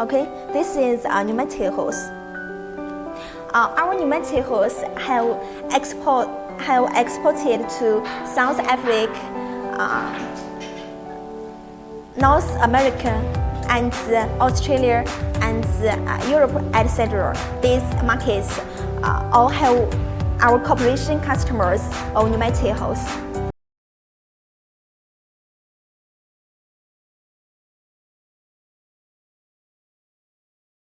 Okay, this is our pneumatic hose. Uh, our pneumatic hose have export have exported to South Africa, uh, North America, and uh, Australia and uh, Europe, etc. These markets uh, all have our cooperation customers of pneumatic hose.